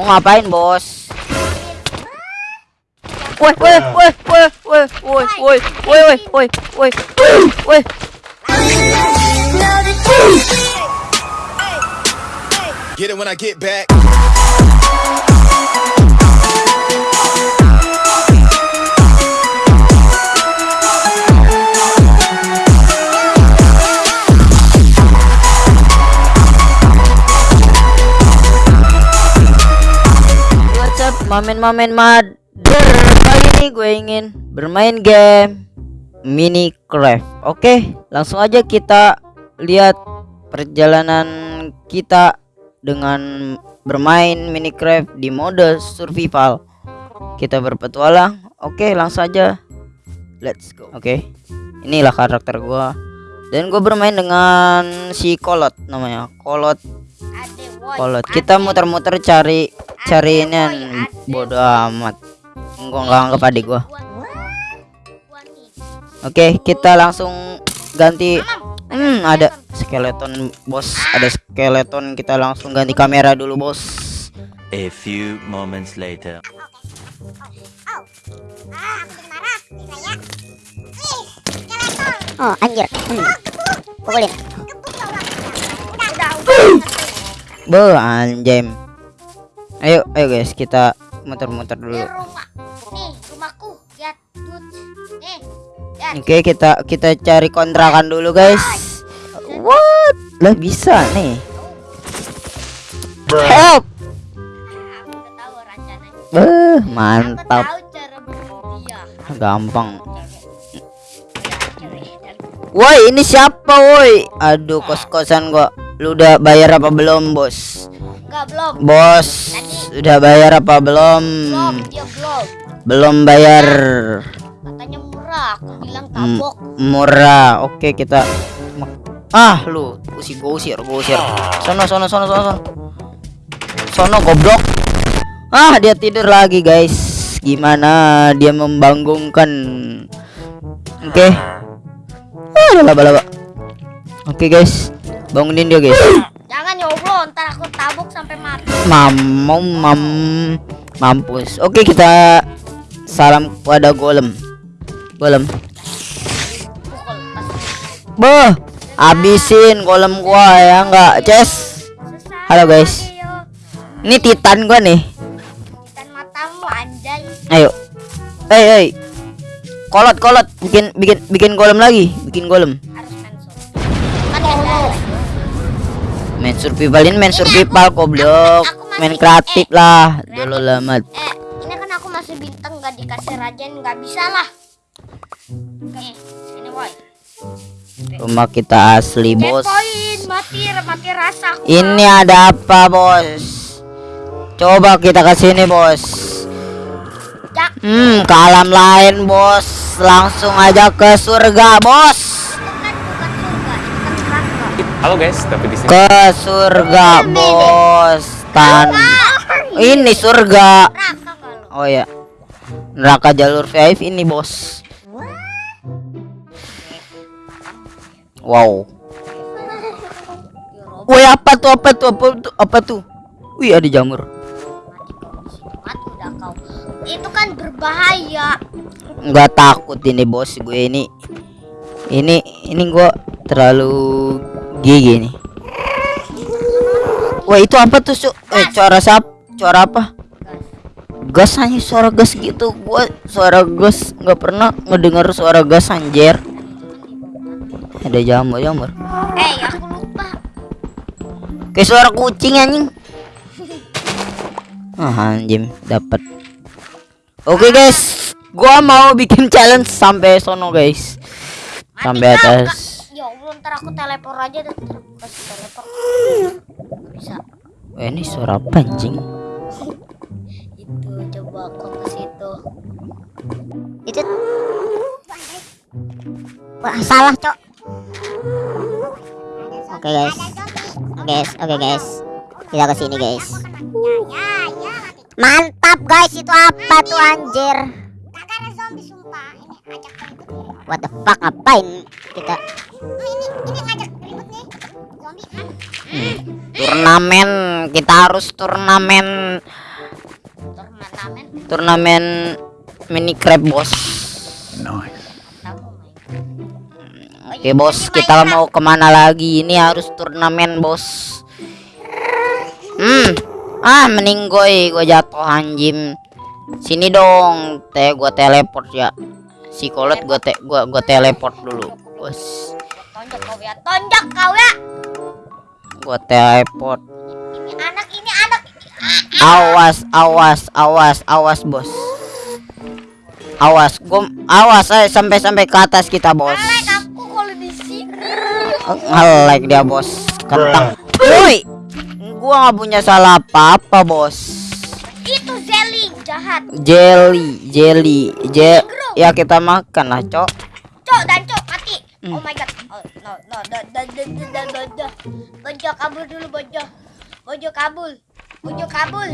Mau ngapain, Bos? Woi, woi, woi, woi, woi, woi, woi, woi, woi, woi, woi, woi. Get it when I get back. Mamen-mamen mother? Kali ini gue ingin bermain game Minecraft. Oke, langsung aja kita lihat perjalanan kita dengan bermain Minecraft di mode survival. Kita berpetualang. Oke, langsung aja. Let's go. Oke. Inilah karakter gua. Dan gue bermain dengan si Kolot namanya. Kolot Kolot. Kita muter-muter cari cari ini bodoh amat. Gua nggak anggap adik gua. Oke, kita langsung ganti. Hmm, ada skeleton bos, ada skeleton. Kita langsung ganti kamera dulu bos. A few moments later. Oh anjir hmm. Pukulin Be anjem. Ayo, ayo guys, kita muter-muter dulu. Ini rumah Nih rumahku Lihat Tut Nih Lihat Oke, kita kita cari kontrakan dulu guys. What? Lah bisa nih. Help. Aku udah tahu rencananya Beh, Aku mantap. Gampang. Woi, ini siapa woi? Aduh, kos-kosan gua. Lu udah bayar apa belum, Bos? Enggak belum Bos, udah bayar apa belum? Belum Dia belum Belum bayar. Katanya murah Aku bilang M- tabok murah. Oke, kita Ah, lu usir gua usir, gua usir. Sono, sono, sono, sono, sono. Sono goblok. Ah, dia tidur lagi, guys. Gimana dia membangunkan? Oke. Ah, ada laba-laba. Oke, guys. Bangunin dia, guys. Jangan ya Allah Ntar aku tabok sampai mati Mamau mam mampus. Oke, kita salam kepada golem. Golem. Beh, habisin golem gua ya enggak, Ces. Halo, guys. Ini titan gua nih. Dan matamu anjay Ayo. Hei, hei. Kolot, kolot. Bikin bikin bikin golem lagi. Bikin golem. Main survival ini main survival goblok. Main kreatif lah. Dulu lamat. Eh, ini kan aku masih bintang nggak dikasih rajen nggak bisa lah. Nih, sini woi. Rumah kita asli, Bos. Checkpoint, mati, mati rasa. aku, Ini ada apa, Bos? Coba kita ke sini, Bos. Hmm, ke alam lain, Bos. Langsung aja ke surga, Bos. itu kan bukan surga, itu kan neraka. Halo guys, tapi di sini Ke surga, Bos. Tan. Ini surga. Neraka nggak lo? Oh ya. Neraka jalur VIP ini, Bos. Wow. Woi, apa tuh? Apa tuh? Apa tuh? Apa tuh? Wih, ada jamur. Itu kan berbahaya. Nggak takut ini, Bos. Gue ini ini ini gua terlalu gigi nih. Wah, itu apa tuh, Su? Eh, suara sap? Suara apa? Gas hanya suara gas gitu. Gua suara gas nggak pernah ngedengar suara gas anjir. Ada jamur, jamur. Eh, aku lupa. Kayak suara kucing anjing. Ah, anjing dapat. Oke, guys. Gua mau bikin challenge sampai sono, guys. Sampai atas. Ya Allah, ntar aku teleport aja dan ntar aku kasih teleport. Bisa. Wah, ini suara apa anjing? Itu coba aku ke situ. itu wah salah cok oke guys oke guys oke guys kita ke sini guys mantap guys itu apa tuh anjir what the fuck ngapain kita Ini ini ngajak ribut nih. Zombie kan. Turnamen, kita harus turnamen turnamen turnamen mini crab bos tahu main. Oke bos, kita mau ke mana lagi? Ini harus turnamen bos. Hmm, ah meninggoy, gue jatuh anjim. Sini dong, teh gue teleport ya. Si kolot gue te gua gua teleport dulu, bos. Tonjok kau ya, tonjok kau ya. Gue teleport. Ini anak, ini anak. Awas, awas, awas, awas bos. Awas, gua awas, eh sampai sampai ke atas kita bos. Like aku kalau di sini. Nge-like dia bos Kentang Woi Gua nggak punya salah apa-apa bos Itu Zelly jahat. Jelly Jelly Je Ya kita makan lah cok Cok dan cok mati. Hmm. Oh my god. No no no no no no no no no. Bojo kabul dulu bojo. Bojo kabul. Bojo kabul.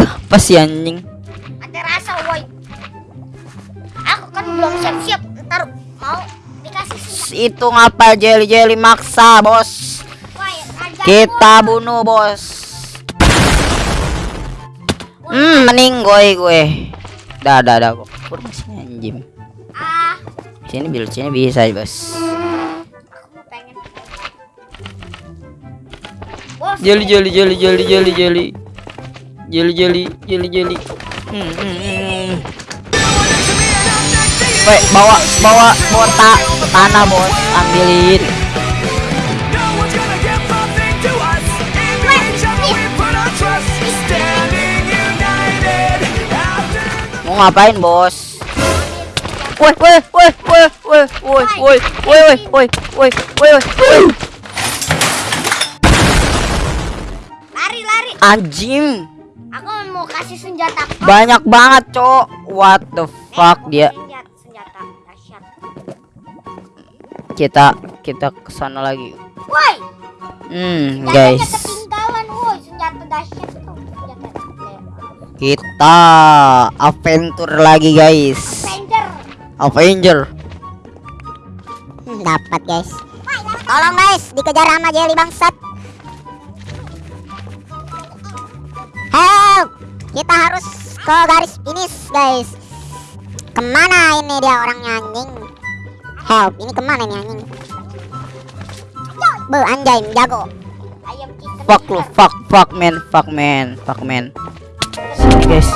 Apa sih anjing Ada rasa woi. Aku kan belum siap-siap. Ntar mau dikasih senjata. Itu ngapa Jelly maksa bos raja Kita bunuh bos Hmm meninggoy gue Dah dah dah gua Kur masih anjing Ah, Sini bil sini bisa bos Bos, Jelly jelly jelly jelly jelly jelly Jelly jelly jelly jelly Hmm, hmm, hmm. Woi, bawa bawa bawa ta tanah bos, ambilin. Mau ngapain bos? Woi, woi, woi, woi, woi, woi, woi, woi, woi, woi, woi, woi, woi. Anjim. Aku mau kasih senjata. Banyak banget, Cok. What the fuck eh, dia? Kita kita ke sana lagi. Woi. Hmm, guys. Kita adventure lagi, guys. Avenger. Avenger. Dapat, guys. Tolong, guys, dikejar sama Jelly bangsat. Kita harus ke garis finish guys. Ke mana ini dia orangnya anjing? Help! Ini ke mana ini anjing? Be anjay, jago. Fuck lu, fuck, fuck man, fuck man, fuck man. Sini guys.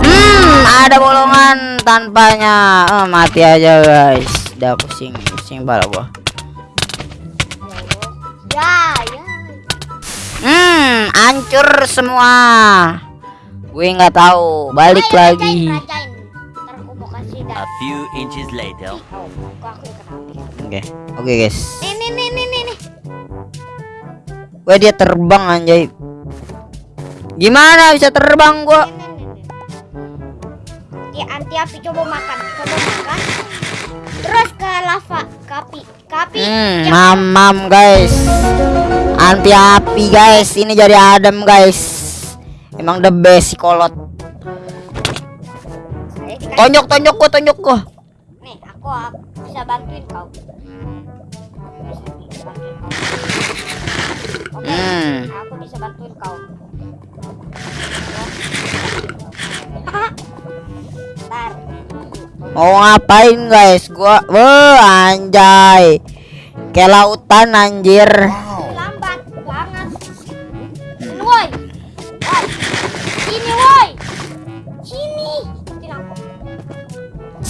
Hmm, ada bolongan tanpanya. Eh, mati aja guys. Udah pusing, pusing bala gua. Ya, ya. Hmm, hancur semua. Gue nggak tahu. Balik Ayo, lagi. A few inches later. Oh. Oke, oke guys. Nih, nih, nih, nih, nih, nih. Wah dia terbang anjay. Gimana bisa terbang gua? Nih. Oke, anti api coba makan. Coba makan. Terus ke lava, ke api. Ke api. Hmm, Yang- mamam guys. Anti api guys. Ini jadi adem guys. Emang the best si kolot. Tonjok tonjok gua tonjok gua. Nih, aku bisa bantuin kau. Oke, Hmm. aku bisa bantuin kau. Ntar. Mau ngapain guys? Gua, wah anjay. Kayak lautan anjir.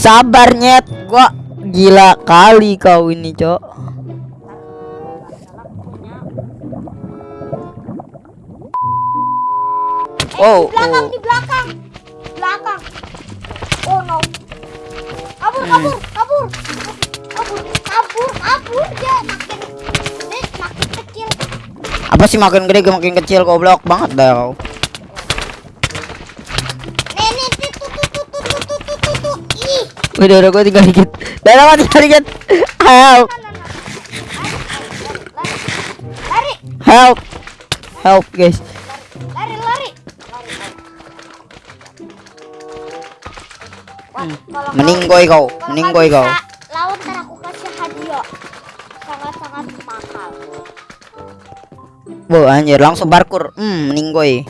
Sabar nyet. Gua gila kali kau ini, Cok. Oh, di belakang, oh. di belakang. Belakang. Oh no. Kabur, Hmm. kabur, kabur. Kabur, kabur, kabur. Dia makin dia makin kecil. Apa sih makin gede makin kecil goblok banget dah kau. Udah udah gua tinggal dikit. Udah gua tinggal dikit. Help. Lari, help. Help guys. lari, lari. Wah, kalau kau- Meninggoy kau, Lawan ntar aku kasih hadiah sangat-sangat mahal. Bu anjir langsung parkur. Hmm, meninggoy.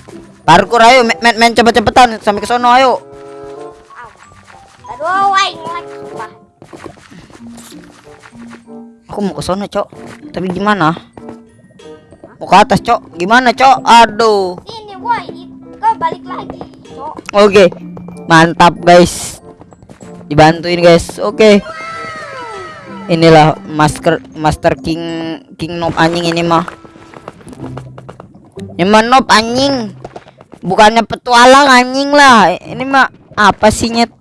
Parkur ayo, men, men cepet-cepetan sampai ke sono ayo. Sumpah. Aku mau ke sono, Cok. Tapi gimana? Mau ke atas, Cok. Gimana, Cok? Aduh. Sini, woi. Kau balik lagi, Cok. Oke. Mantap, guys. Dibantuin, guys. Oke. Inilah master Master King King Noob anjing ini mah. Ini mah noob anjing. Bukannya petualang anjing lah. Ini mah apa sih nyet?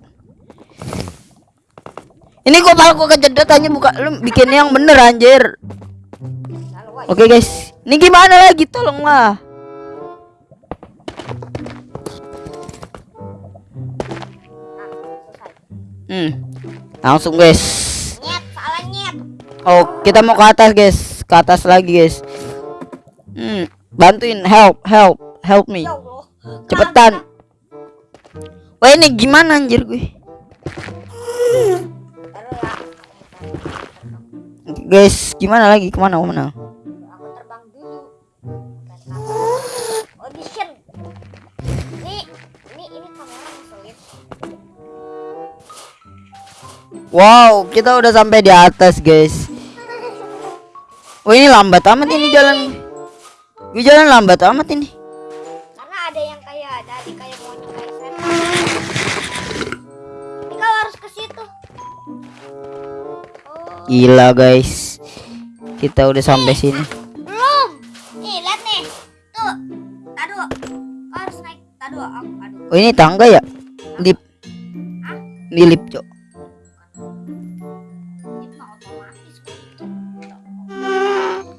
Ini gua malah gua kejedot aja buka lu bikin yang bener anjir. Oke guys, ini gimana lagi tolong lah. Selesai. Hmm, langsung guys. Oh, kita mau ke atas guys, ke atas lagi guys. Hmm, bantuin, help, help, help me. Ya. Cepetan. Wah ini gimana anjir gue? Guys, gimana lagi? Ke mana? Ke mana? Aku terbang dulu. Audition. Ini, ini, ini kamera ngeselin. Wow, kita udah sampai di atas guys. Wah ini lambat amat ini jalan. Gue jalan lambat amat ini. Gila guys. Kita udah sampai sini. belum. Nih, lihat nih. Tuh. Aduh. Kau harus naik. Aduh, aku aduh. Oh ini tangga ya? Lip. Ini lip, Cok.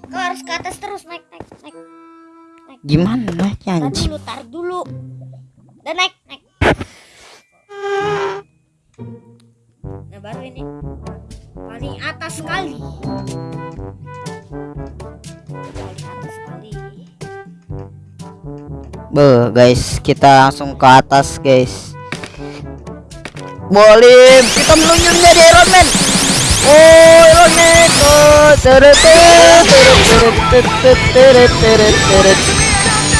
Kau harus ke atas terus naik naik naik. Gimana naiknya Tar anjing? dulu, tar dulu. Dan naik, sekali. Be, guys, kita langsung ke atas, guys. Boleh, kita meluncur menjadi Iron Man. Oh, Iron Man. Oh, teret teret teret teret teret teret teret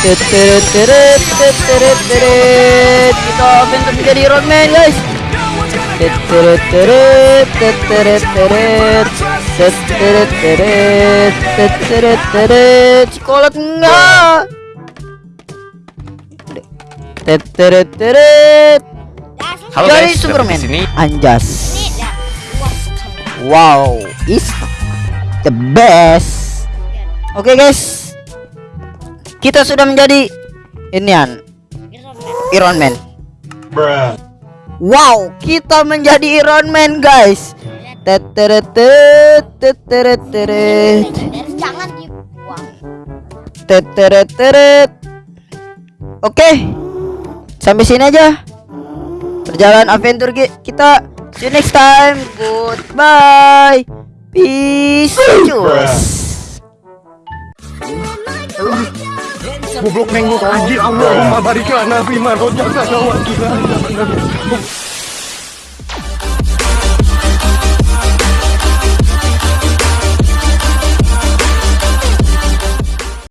teret teret teret teret teret teret kita bentuk menjadi Iron Man, guys. Coklat Wow, is the best. Oke okay, guys. Kita sudah menjadi inian Iron Man. Bruh. Wow Kita menjadi Iron Man guys. Teteret teteret teret Legendaris, jangan dibuang. Teteret teret Oke. Sampai sini aja. Perjalanan adventure ki- kita. See you next time. Goodbye. Peace. Cus goblok neng gua anjir Allah barik lana fi ma rojaka kita